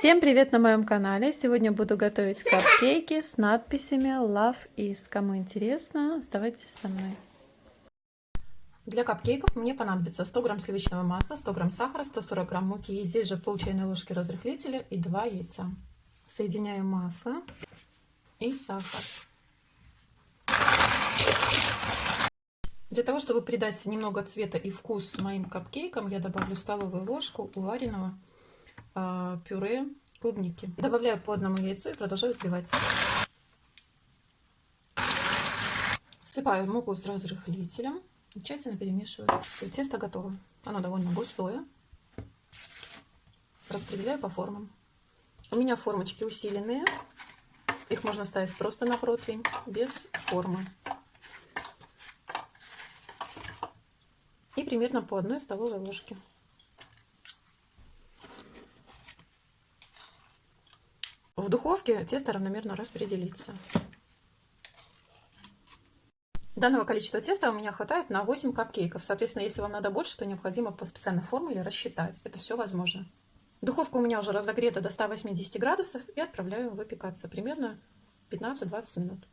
Всем привет на моем канале! Сегодня буду готовить капкейки с надписями Love is. Кому интересно, оставайтесь со мной. Для капкейков мне понадобится 100 грамм сливочного масла, 100 грамм сахара, 140 грамм муки и здесь же пол чайной ложки разрыхлителя и 2 яйца. Соединяю масло и сахар. Для того, чтобы придать немного цвета и вкус моим капкейкам, я добавлю столовую ложку уваренного пюре клубники. Добавляю по одному яйцу и продолжаю взбивать. Всыпаю муку с разрыхлителем и тщательно перемешиваю. Все, тесто готово. Оно довольно густое. Распределяю по формам. У меня формочки усиленные. Их можно ставить просто на противень, без формы. И примерно по одной столовой ложке. В духовке тесто равномерно распределится. Данного количества теста у меня хватает на 8 капкейков. Соответственно, если вам надо больше, то необходимо по специальной формуле рассчитать. Это все возможно. Духовка у меня уже разогрета до 180 градусов и отправляю выпекаться примерно 15-20 минут.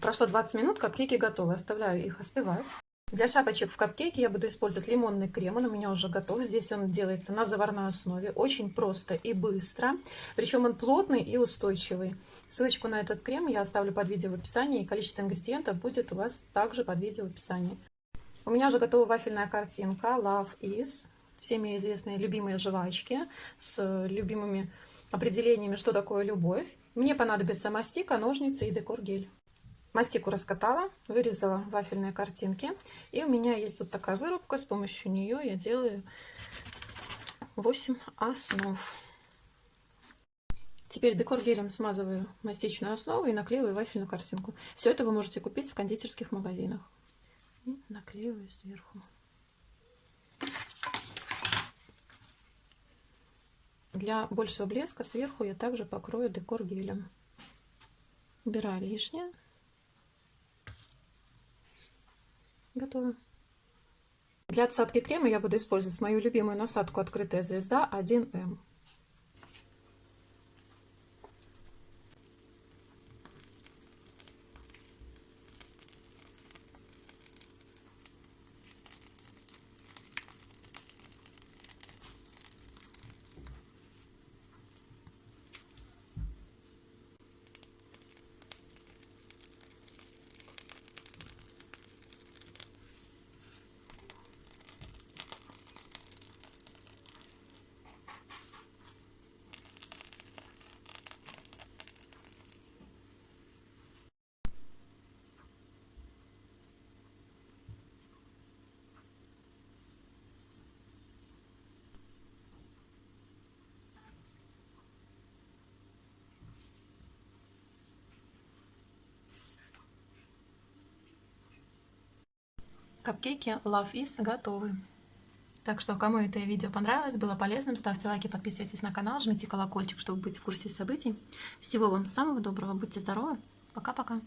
Прошло 20 минут, капкейки готовы. Оставляю их остывать. Для шапочек в капкейке я буду использовать лимонный крем. Он у меня уже готов. Здесь он делается на заварной основе. Очень просто и быстро. Причем он плотный и устойчивый. Ссылочку на этот крем я оставлю под видео в описании. И количество ингредиентов будет у вас также под видео в описании. У меня уже готова вафельная картинка Love is. Всеми известные любимые жвачки с любимыми определениями, что такое любовь. Мне понадобится мастика, ножницы и декор-гель. Мастику раскатала, вырезала вафельные картинки. И у меня есть вот такая вырубка. С помощью нее я делаю 8 основ. Теперь декор гелем смазываю мастичную основу и наклеиваю вафельную картинку. Все это вы можете купить в кондитерских магазинах. И наклеиваю сверху. Для большего блеска сверху я также покрою декор гелем. Убираю лишнее. Готово. Для отсадки крема я буду использовать мою любимую насадку «Открытая звезда» 1М. Капкейки Love Is готовы. Так что, кому это видео понравилось, было полезным, ставьте лайки, подписывайтесь на канал, жмите колокольчик, чтобы быть в курсе событий. Всего вам самого доброго, будьте здоровы, пока-пока.